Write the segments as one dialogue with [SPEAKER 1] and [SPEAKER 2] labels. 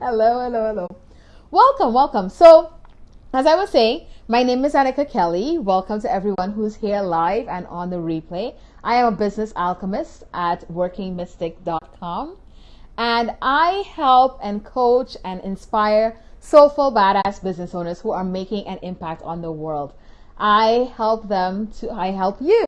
[SPEAKER 1] hello, hello, hello. Welcome, welcome. So, as I was saying, my name is Annika Kelly. Welcome to everyone who's here live and on the replay. I am a business alchemist at workingmystic.com and I help and coach and inspire soulful badass business owners who are making an impact on the world. I help them to I help you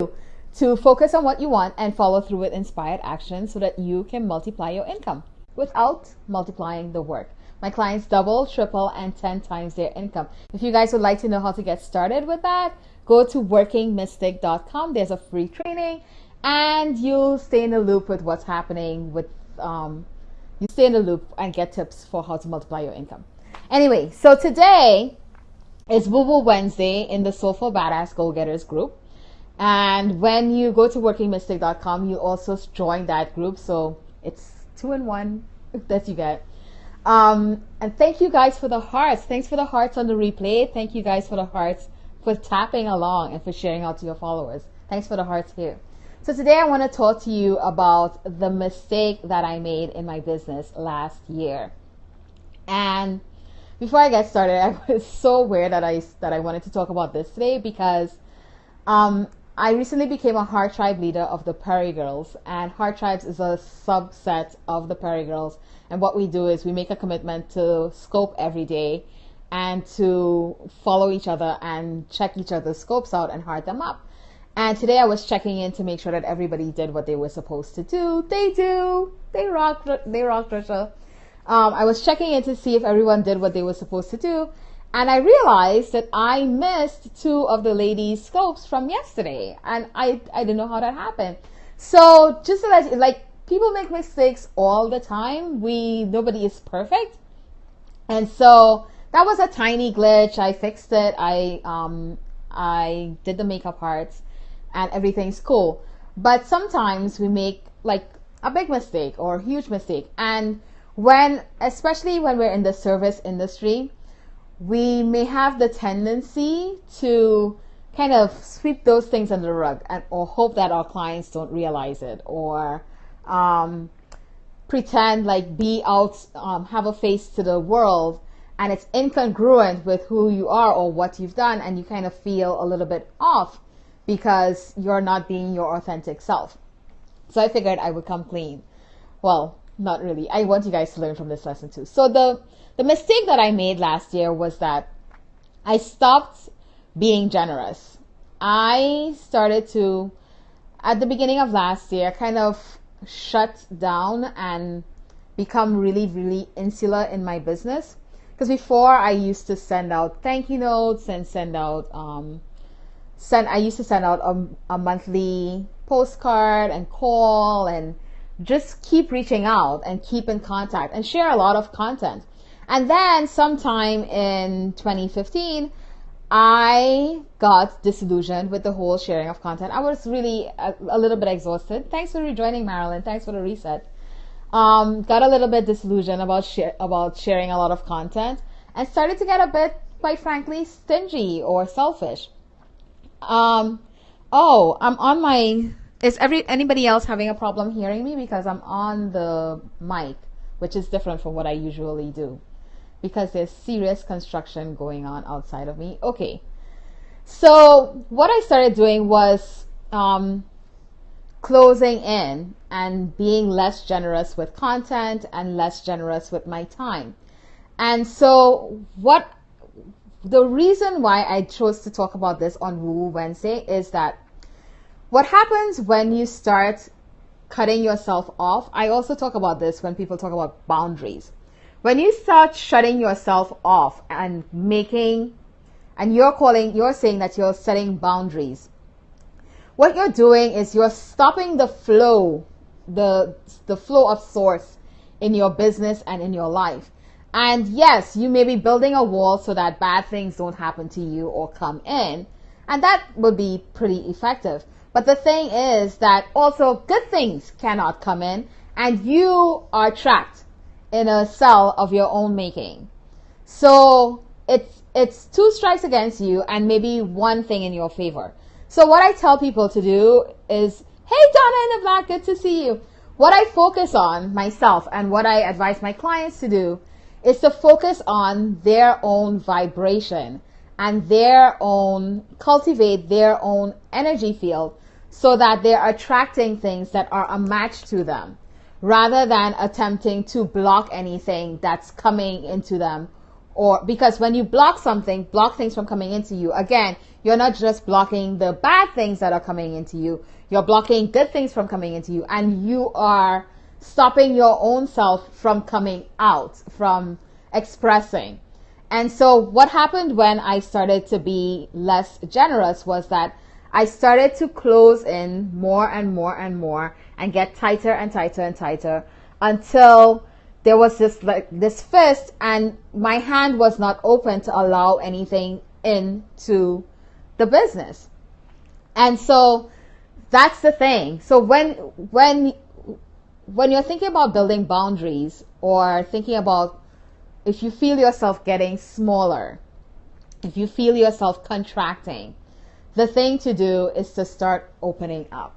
[SPEAKER 1] to focus on what you want and follow through with inspired action so that you can multiply your income without multiplying the work. My clients double, triple, and 10 times their income. If you guys would like to know how to get started with that, go to workingmystic.com. There's a free training and you'll stay in the loop with what's happening with, um, you stay in the loop and get tips for how to multiply your income. Anyway, so today is Woo Woo Wednesday in the Soulful Badass Goal Getters group. And when you go to workingmystic.com, you also join that group. So it's two in one that you got. Um, and thank you guys for the hearts. Thanks for the hearts on the replay. Thank you guys for the hearts for tapping along and for sharing out to your followers. Thanks for the hearts here. So today I want to talk to you about the mistake that I made in my business last year. And before I get started, I was so aware that I that I wanted to talk about this today because um, I recently became a Heart Tribe leader of the Prairie Girls, and Heart Tribes is a subset of the Prairie Girls. And what we do is we make a commitment to scope every day and to follow each other and check each other's scopes out and heart them up. And today I was checking in to make sure that everybody did what they were supposed to do. They do. They rock. They rock, Trisha. Um, I was checking in to see if everyone did what they were supposed to do. And I realized that I missed two of the ladies' scopes from yesterday. And I, I didn't know how that happened. So just you, like, people make mistakes all the time. We, nobody is perfect. And so that was a tiny glitch. I fixed it. I, um, I did the makeup parts and everything's cool. But sometimes we make like a big mistake or a huge mistake. And when, especially when we're in the service industry, we may have the tendency to kind of sweep those things under the rug and or hope that our clients don't realize it or um, pretend like be out um, have a face to the world and it's incongruent with who you are or what you've done and you kind of feel a little bit off because you're not being your authentic self. So i figured i would come clean. Well not really. I want you guys to learn from this lesson too. So the the mistake that I made last year was that I stopped being generous. I started to, at the beginning of last year, kind of shut down and become really, really insular in my business. Because before I used to send out thank you notes and send out, um, send, I used to send out a, a monthly postcard and call and just keep reaching out and keep in contact and share a lot of content. And then sometime in 2015, I got disillusioned with the whole sharing of content. I was really a, a little bit exhausted. Thanks for rejoining, Marilyn. Thanks for the reset. Um, got a little bit disillusioned about about sharing a lot of content and started to get a bit, quite frankly, stingy or selfish. Um, oh, I'm on my. Is every anybody else having a problem hearing me because I'm on the mic, which is different from what I usually do because there's serious construction going on outside of me. Okay. So what I started doing was um, closing in and being less generous with content and less generous with my time. And so what the reason why I chose to talk about this on Woo Wednesday is that what happens when you start cutting yourself off, I also talk about this when people talk about boundaries when you start shutting yourself off and making and you're calling you're saying that you're setting boundaries what you're doing is you're stopping the flow the the flow of source in your business and in your life. And yes you may be building a wall so that bad things don't happen to you or come in and that would be pretty effective. But the thing is that also good things cannot come in and you are trapped in a cell of your own making. So it's it's two strikes against you and maybe one thing in your favor. So what I tell people to do is, hey Donna in the black, good to see you. What I focus on myself and what I advise my clients to do is to focus on their own vibration and their own, cultivate their own energy field so that they're attracting things that are a match to them rather than attempting to block anything that's coming into them. Or because when you block something, block things from coming into you, again, you're not just blocking the bad things that are coming into you, you're blocking good things from coming into you, and you are stopping your own self from coming out, from expressing. And so what happened when I started to be less generous was that I started to close in more and more and more and get tighter and tighter and tighter until there was this like this fist and my hand was not open to allow anything into the business. And so that's the thing. So when when when you're thinking about building boundaries or thinking about if you feel yourself getting smaller, if you feel yourself contracting, the thing to do is to start opening up.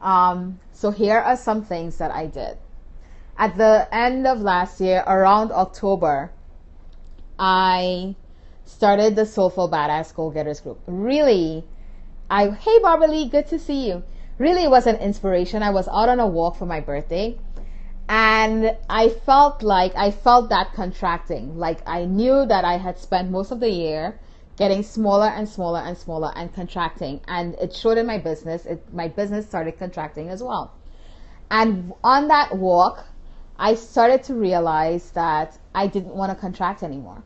[SPEAKER 1] Um, so here are some things that I did. At the end of last year, around October, I started the Soulful Badass Goal Getters group. Really, I hey Barbara Lee, good to see you. Really was an inspiration. I was out on a walk for my birthday and I felt like I felt that contracting. Like I knew that I had spent most of the year getting smaller and smaller and smaller and contracting and it in my business. It, my business started contracting as well. And on that walk, I started to realize that I didn't want to contract anymore.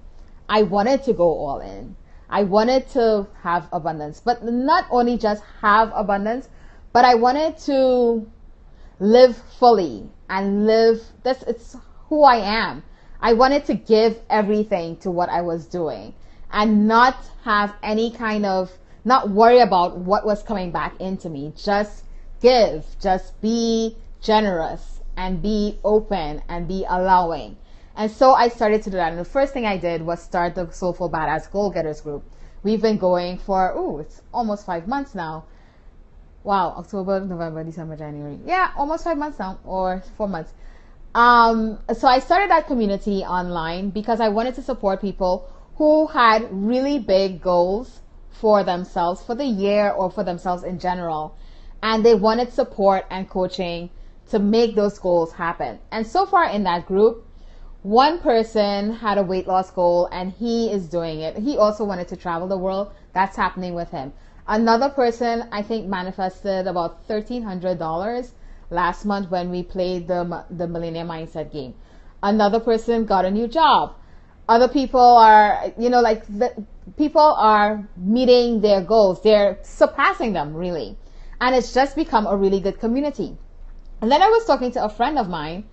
[SPEAKER 1] I wanted to go all in. I wanted to have abundance, but not only just have abundance, but I wanted to live fully and live this it's who I am. I wanted to give everything to what I was doing and not have any kind of not worry about what was coming back into me. Just give, just be generous and be open and be allowing. And so I started to do that. And the first thing I did was start the Soulful Badass Goal Getters group. We've been going for, oh, it's almost five months now. Wow, October, November, December, January. Yeah, almost five months now, or four months. Um, so I started that community online because I wanted to support people who had really big goals for themselves for the year or for themselves in general. And they wanted support and coaching to make those goals happen. And so far in that group, one person had a weight loss goal and he is doing it. He also wanted to travel the world. That's happening with him. Another person, I think, manifested about $1,300 last month when we played the, the Millennium Mindset game. Another person got a new job. Other people are, you know, like the, people are meeting their goals. They're surpassing them really. And it's just become a really good community. And then I was talking to a friend of mine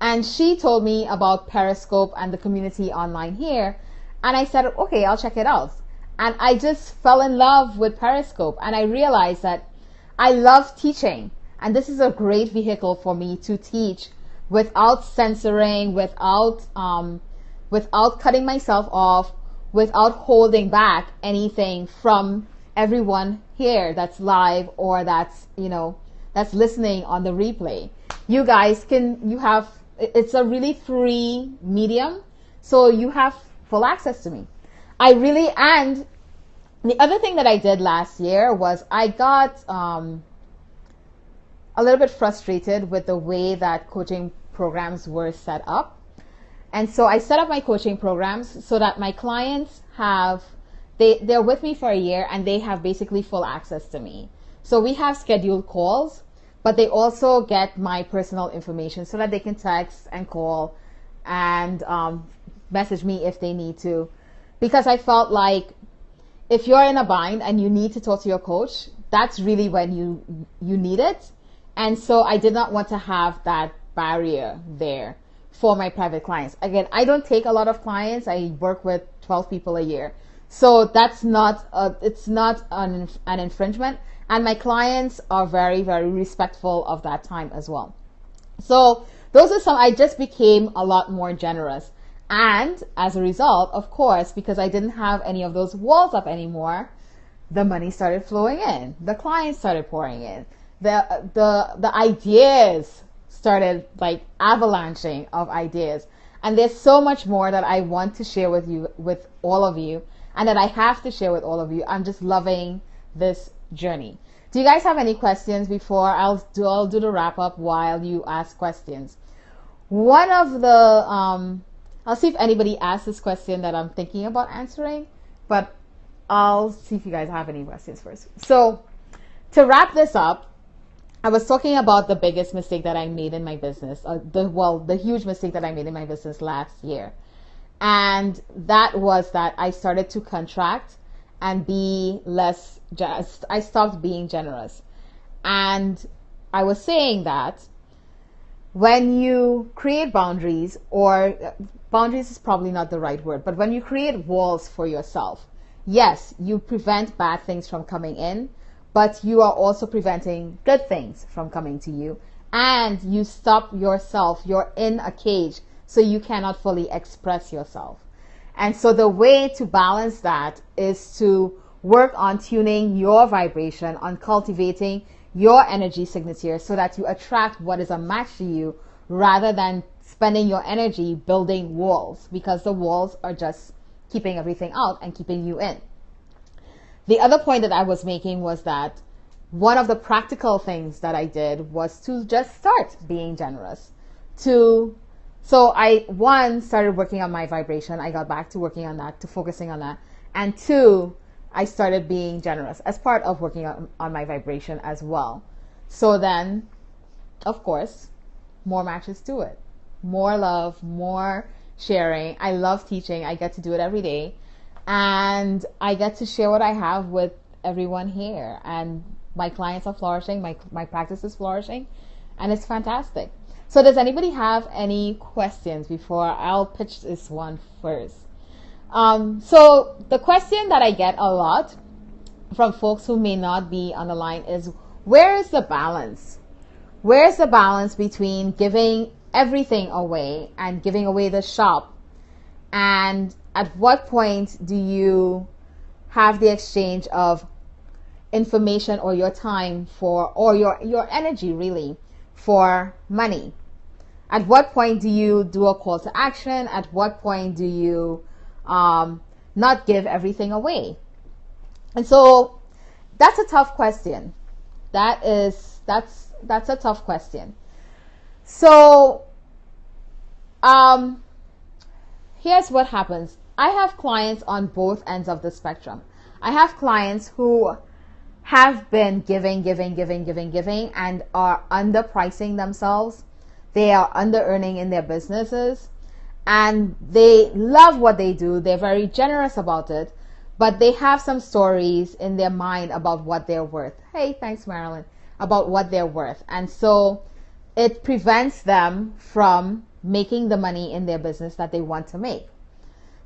[SPEAKER 1] and she told me about Periscope and the community online here. And I said, okay, I'll check it out. And I just fell in love with Periscope and I realized that I love teaching. And this is a great vehicle for me to teach without censoring, without, um, without cutting myself off, without holding back anything from everyone here that's live or that's, you know, that's listening on the replay. You guys can, you have it's a really free medium. So you have full access to me. I really, and the other thing that I did last year was I got um, a little bit frustrated with the way that coaching programs were set up. And so I set up my coaching programs so that my clients have, they, they're with me for a year and they have basically full access to me. So we have scheduled calls but they also get my personal information so that they can text and call and um, message me if they need to. Because I felt like if you're in a bind and you need to talk to your coach, that's really when you you need it. And so I did not want to have that barrier there for my private clients. Again, I don't take a lot of clients. I work with 12 people a year. So that's not a, it's not an, an infringement and my clients are very, very respectful of that time as well. So those are some, I just became a lot more generous. And as a result, of course, because I didn't have any of those walls up anymore, the money started flowing in. The clients started pouring in. The, the, the ideas started like avalanching of ideas. And there's so much more that I want to share with you, with all of you, and that I have to share with all of you. I'm just loving this journey. Do you guys have any questions before I'll do, I'll do the wrap up while you ask questions? One of the, um, I'll see if anybody asks this question that I'm thinking about answering, but I'll see if you guys have any questions first. So to wrap this up, I was talking about the biggest mistake that I made in my business, uh, the well, the huge mistake that I made in my business last year, and that was that I started to contract and be less. Just I stopped being generous, and I was saying that when you create boundaries, or boundaries is probably not the right word, but when you create walls for yourself, yes, you prevent bad things from coming in but you are also preventing good things from coming to you. And you stop yourself, you're in a cage, so you cannot fully express yourself. And so the way to balance that is to work on tuning your vibration, on cultivating your energy signature so that you attract what is a match to you rather than spending your energy building walls because the walls are just keeping everything out and keeping you in. The other point that I was making was that one of the practical things that I did was to just start being generous. To so I one started working on my vibration. I got back to working on that, to focusing on that. And two, I started being generous as part of working on, on my vibration as well. So then, of course, more matches to it. More love, more sharing. I love teaching. I get to do it every day and I get to share what I have with everyone here. And my clients are flourishing, my, my practice is flourishing, and it's fantastic. So, does anybody have any questions before I'll pitch this one first? Um, so, the question that I get a lot from folks who may not be on the line is where is the balance? Where's the balance between giving everything away and giving away the shop and at what point do you have the exchange of information or your time for or your your energy really for money? At what point do you do a call to action? At what point do you um, not give everything away? And so that's a tough question. That is that's that's a tough question. So um here's what happens. I have clients on both ends of the spectrum. I have clients who have been giving, giving, giving, giving, giving, and are underpricing themselves. They are under earning in their businesses and they love what they do. They're very generous about it, but they have some stories in their mind about what they're worth. Hey, thanks, Marilyn, about what they're worth. And so it prevents them from making the money in their business that they want to make.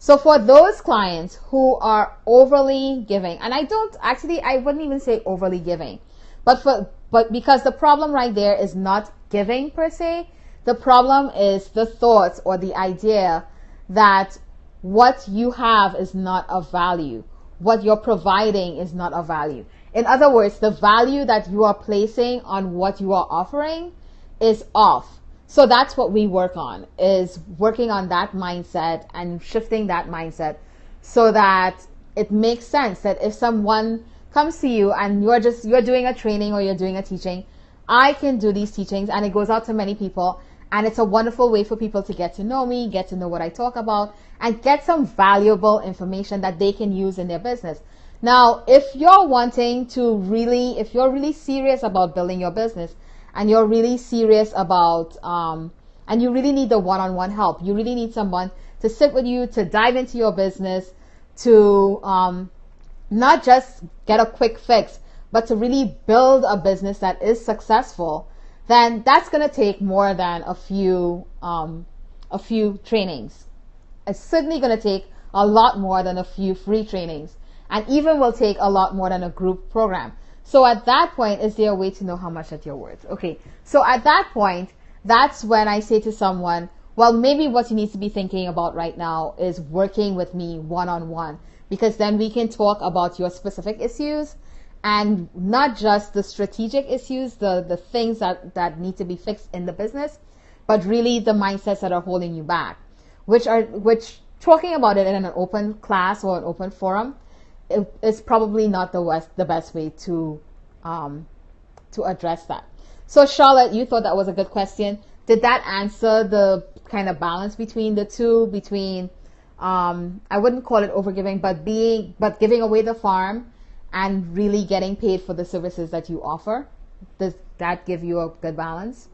[SPEAKER 1] So for those clients who are overly giving, and I don't actually, I wouldn't even say overly giving, but for, but because the problem right there is not giving per se, the problem is the thoughts or the idea that what you have is not of value. What you're providing is not of value. In other words, the value that you are placing on what you are offering is off. So that's what we work on is working on that mindset and shifting that mindset so that it makes sense that if someone comes to you and you're just you're doing a training or you're doing a teaching, I can do these teachings and it goes out to many people and it's a wonderful way for people to get to know me, get to know what I talk about and get some valuable information that they can use in their business. Now, if you're wanting to really if you're really serious about building your business, and you're really serious about um, and you really need the one-on-one help. You really need someone to sit with you to dive into your business to um, not just get a quick fix but to really build a business that is successful. Then that's going to take more than a few um, a few trainings. It's certainly going to take a lot more than a few free trainings. And even will take a lot more than a group program so at that point, is there a way to know how much that you're worth? Okay. So at that point, that's when I say to someone, well, maybe what you need to be thinking about right now is working with me one on one because then we can talk about your specific issues and not just the strategic issues, the, the things that, that need to be fixed in the business, but really the mindsets that are holding you back. which are which talking about it in an open class or an open forum is probably not the best the best way to um, to address that. So Charlotte, you thought that was a good question. Did that answer the kind of balance between the two between um, I wouldn't call it overgiving, but being but giving away the farm and really getting paid for the services that you offer? Does that give you a good balance?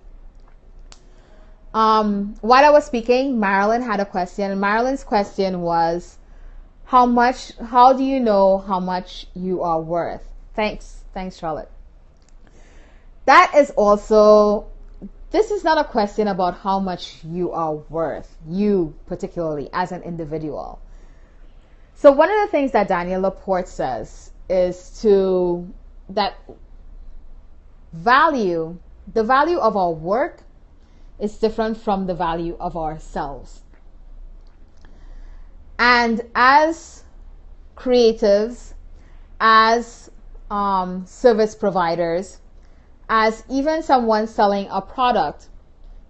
[SPEAKER 1] Um, while I was speaking, Marilyn had a question. Marilyn's question was, "How much? How do you know how much you are worth?" Thanks, thanks, Charlotte. That is also. This is not a question about how much you are worth, you particularly as an individual. So one of the things that Danielle LaPorte says is to that value, the value of our work is different from the value of ourselves. And as creatives, as um, service providers, as even someone selling a product,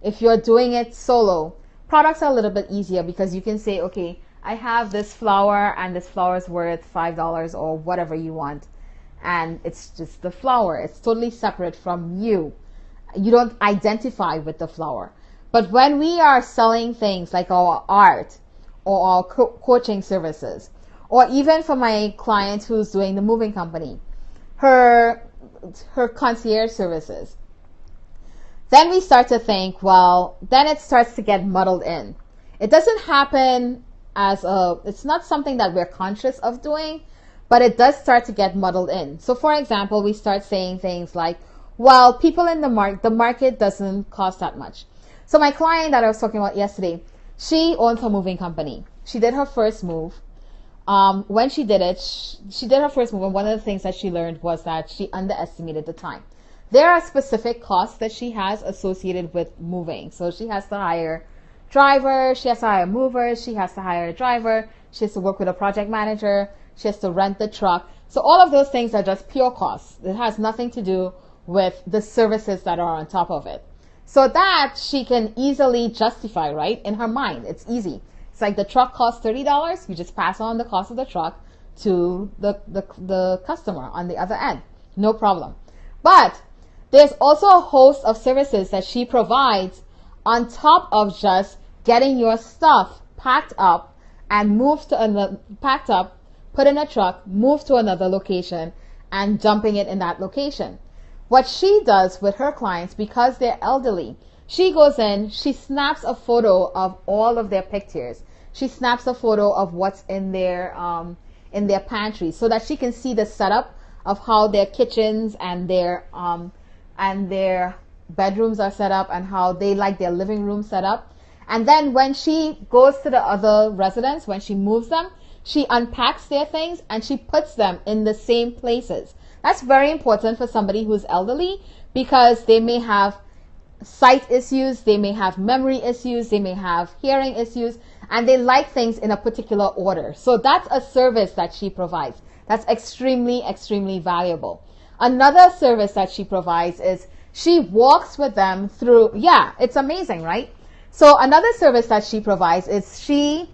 [SPEAKER 1] if you're doing it solo, products are a little bit easier because you can say, okay, I have this flower and this flower is worth $5 or whatever you want. And it's just the flower. It's totally separate from you. You don't identify with the flower. But when we are selling things like our art or our co- coaching services, or even for my client who's doing the moving company, her, her concierge services, then we start to think, well, then it starts to get muddled in. It doesn't happen as a, it's not something that we're conscious of doing, but it does start to get muddled in. So for example, we start saying things like, well, people in the market, the market doesn't cost that much. So my client that I was talking about yesterday, she owns a moving company. She did her first move. Um, when she did it, she, she did her first move, and one of the things that she learned was that she underestimated the time. There are specific costs that she has associated with moving. So she has to hire driver, she has to hire movers, she has to hire a driver, she has to work with a project manager, she has to rent the truck. So all of those things are just pure costs. It has nothing to do with the services that are on top of it. So that she can easily justify, right? In her mind, it's easy. It's like the truck costs $30. You just pass on the cost of the truck to the, the, the customer on the other end. No problem. But there's also a host of services that she provides on top of just getting your stuff packed up and moved to another, packed up, put in a truck, moved to another location and dumping it in that location. What she does with her clients, because they're elderly, she goes in, she snaps a photo of all of their pictures. She snaps a photo of what's in their, um, in their pantry so that she can see the setup of how their kitchens and their, um, and their bedrooms are set up and how they like their living room set up. And then when she goes to the other residents, when she moves them, she unpacks their things and she puts them in the same places. That's very important for somebody who's elderly because they may have sight issues, they may have memory issues, they may have hearing issues, and they like things in a particular order. So that's a service that she provides. That's extremely, extremely valuable. Another service that she provides is she walks with them through, yeah, it's amazing, right? So another service that she provides is she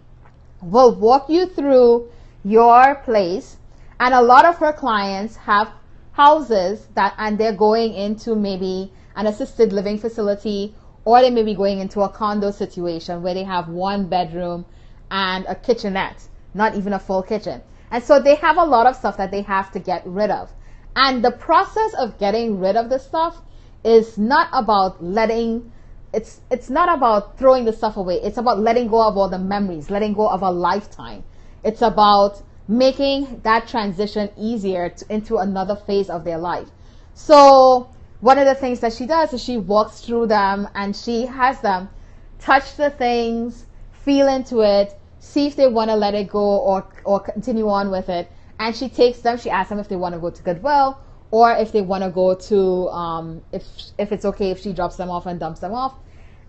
[SPEAKER 1] will walk you through your place and a lot of her clients have houses that and they're going into maybe an assisted living facility or they may be going into a condo situation where they have one bedroom and a kitchenette, not even a full kitchen. And so they have a lot of stuff that they have to get rid of. And the process of getting rid of the stuff is not about letting it's it's not about throwing the stuff away. It's about letting go of all the memories, letting go of a lifetime. It's about making that transition easier to, into another phase of their life. So one of the things that she does is she walks through them and she has them touch the things, feel into it, see if they want to let it go or or continue on with it. And she takes them. She asks them if they want to go to Goodwill or if they want to go to um, if if it's okay if she drops them off and dumps them off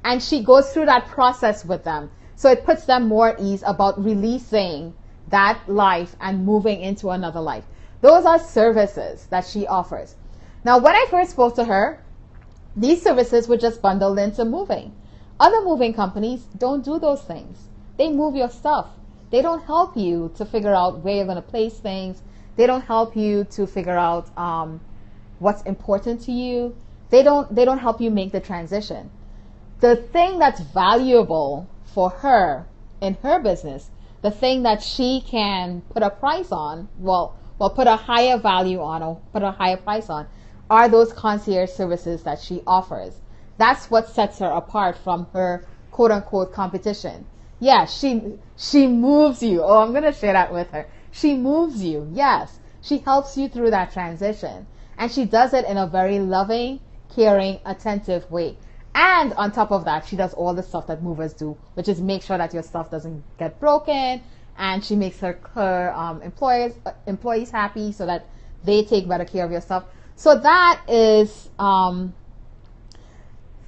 [SPEAKER 1] and she goes through that process with them so it puts them more at ease about releasing that life and moving into another life those are services that she offers now when i first spoke to her these services were just bundled into moving other moving companies don't do those things They move your stuff. They don't help you to figure out where you're going to place things. They don't help you to figure out um, what's important to you. They don't. They don't help you make the transition. The thing that's valuable for her in her business, the thing that she can put a price on, well, well, put a higher value on or put a higher price on, are those concierge services that she offers. That's what sets her apart from her quote unquote competition. Yeah, she she moves you. Oh, I'm gonna share that with her. She moves you. Yes, she helps you through that transition, and she does it in a very loving, caring, attentive way. And on top of that, she does all the stuff that movers do, which is make sure that your stuff doesn't get broken, and she makes her her um, uh, employees happy so that they take better care of your stuff. So that is um,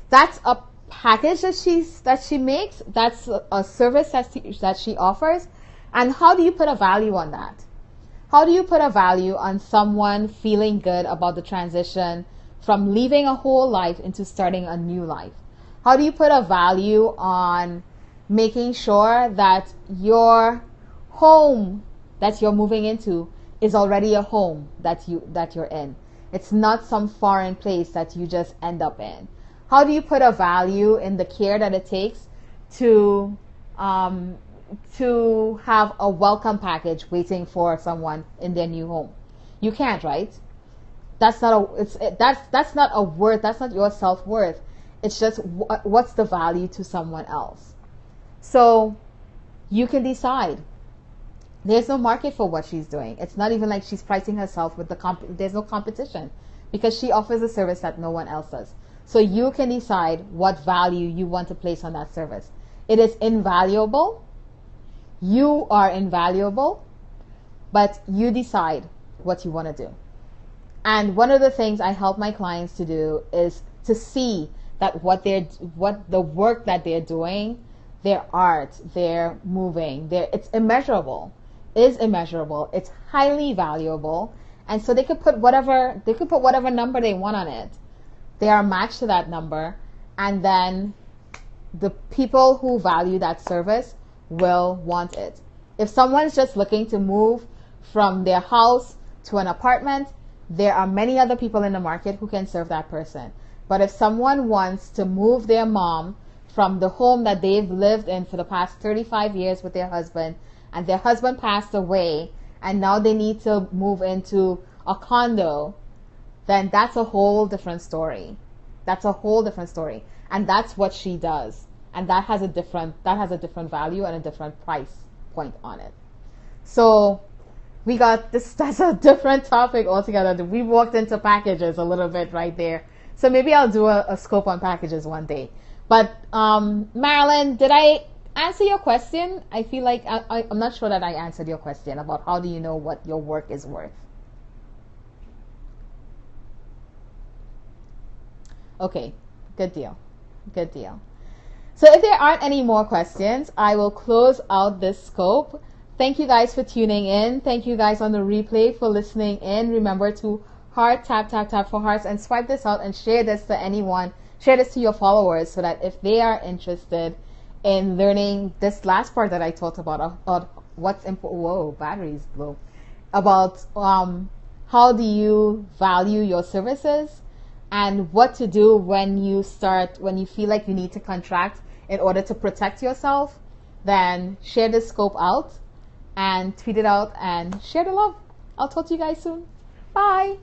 [SPEAKER 1] that's a package that she's that she makes. That's a, a service that she, that she offers. And how do you put a value on that? How do you put a value on someone feeling good about the transition from leaving a whole life into starting a new life? How do you put a value on making sure that your home that you're moving into is already a home that you that you're in? It's not some foreign place that you just end up in. How do you put a value in the care that it takes to um, to have a welcome package waiting for someone in their new home? You can't, right? That's not a it's it, that's that's not a worth. That's not your self worth. It's just wh- what's the value to someone else. So you can decide. There's no market for what she's doing. It's not even like she's pricing herself with the comp. There's no competition because she offers a service that no one else does. So you can decide what value you want to place on that service. It is invaluable. You are invaluable, but you decide what you want to do. And one of the things I help my clients to do is to see that what they're what the work that they're doing, their art, their moving, their it's immeasurable. Is immeasurable. It's highly valuable. And so they could put whatever they could put whatever number they want on it they are matched to that number, and then the people who value that service will want it. If someone's just looking to move from their house to an apartment, there are many other people in the market who can serve that person. But if someone wants to move their mom from the home that they've lived in for the past 35 years with their husband, and their husband passed away, and now they need to move into a condo then that's a whole different story. That's a whole different story. And that's what she does. And that has a different that has a different value and a different price point on it. So we got this that's a different topic altogether. We walked into packages a little bit right there. So maybe I'll do a, a scope on packages one day. But um, Marilyn, did I answer your question? I feel like I, I, I'm not sure that I answered your question about how do you know what your work is worth. Okay, good deal. Good deal. So if there aren't any more questions, I will close out this scope. Thank you guys for tuning in. Thank you guys on the replay for listening in. Remember to heart, tap, tap, tap for hearts and swipe this out and share this to anyone. Share this to your followers so that if they are interested in learning this last part that I talked about, about what's important, whoa, batteries blow, about um, how do you value your services and what to do when you start, when you feel like you need to contract in order to protect yourself, then share the scope out and tweet it out and share the love. I'll talk to you guys soon. Bye.